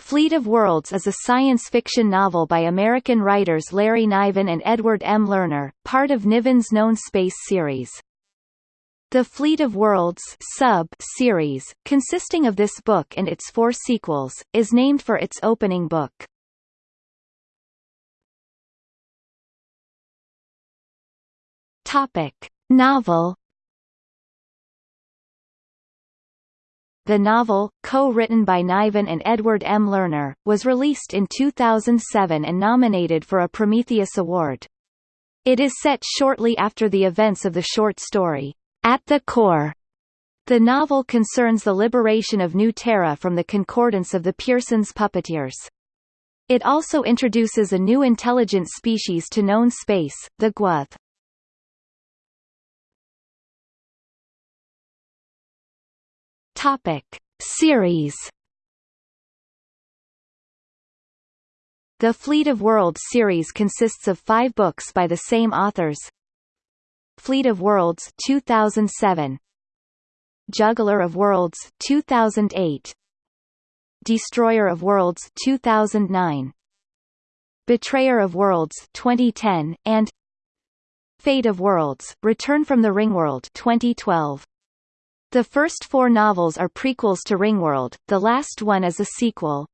Fleet of Worlds is a science fiction novel by American writers Larry Niven and Edward M. Lerner, part of Niven's known space series. The Fleet of Worlds sub series, consisting of this book and its four sequels, is named for its opening book. Topic. Novel The novel, co-written by Niven and Edward M. Lerner, was released in 2007 and nominated for a Prometheus Award. It is set shortly after the events of the short story, At the Core. The novel concerns the liberation of New Terra from the concordance of the Pierson's puppeteers. It also introduces a new intelligent species to known space, the Gw'oth. Topic Series. The Fleet of Worlds series consists of five books by the same authors. Fleet of Worlds 2007 Juggler of Worlds 2008 Destroyer of Worlds 2009 Betrayer of Worlds 2010 and Fate of Worlds Return from the Ringworld 2012 the first four novels are prequels to Ringworld, the last one is a sequel.